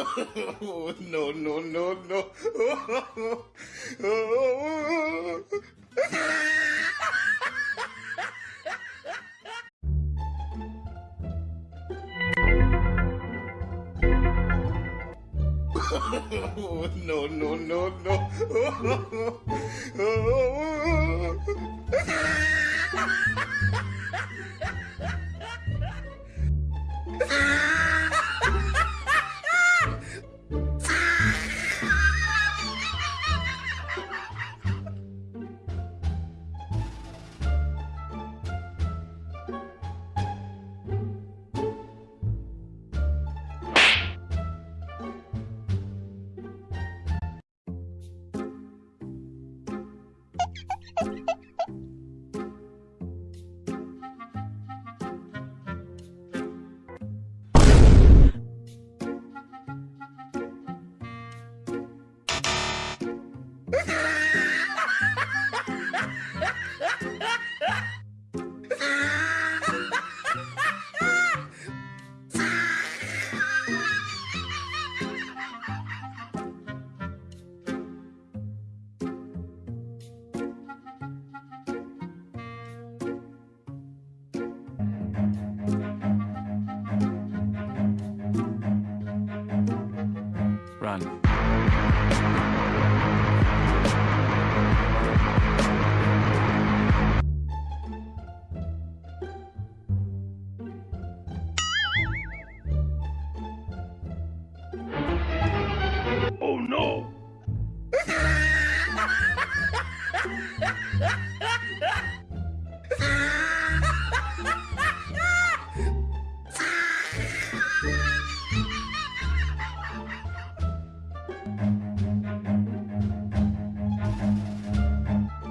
no, no, no, no. no, no, no, no.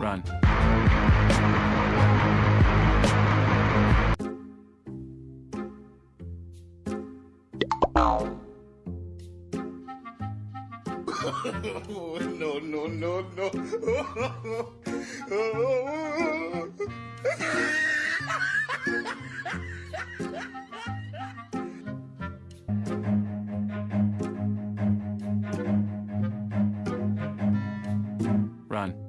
run. no, no, no, no. run.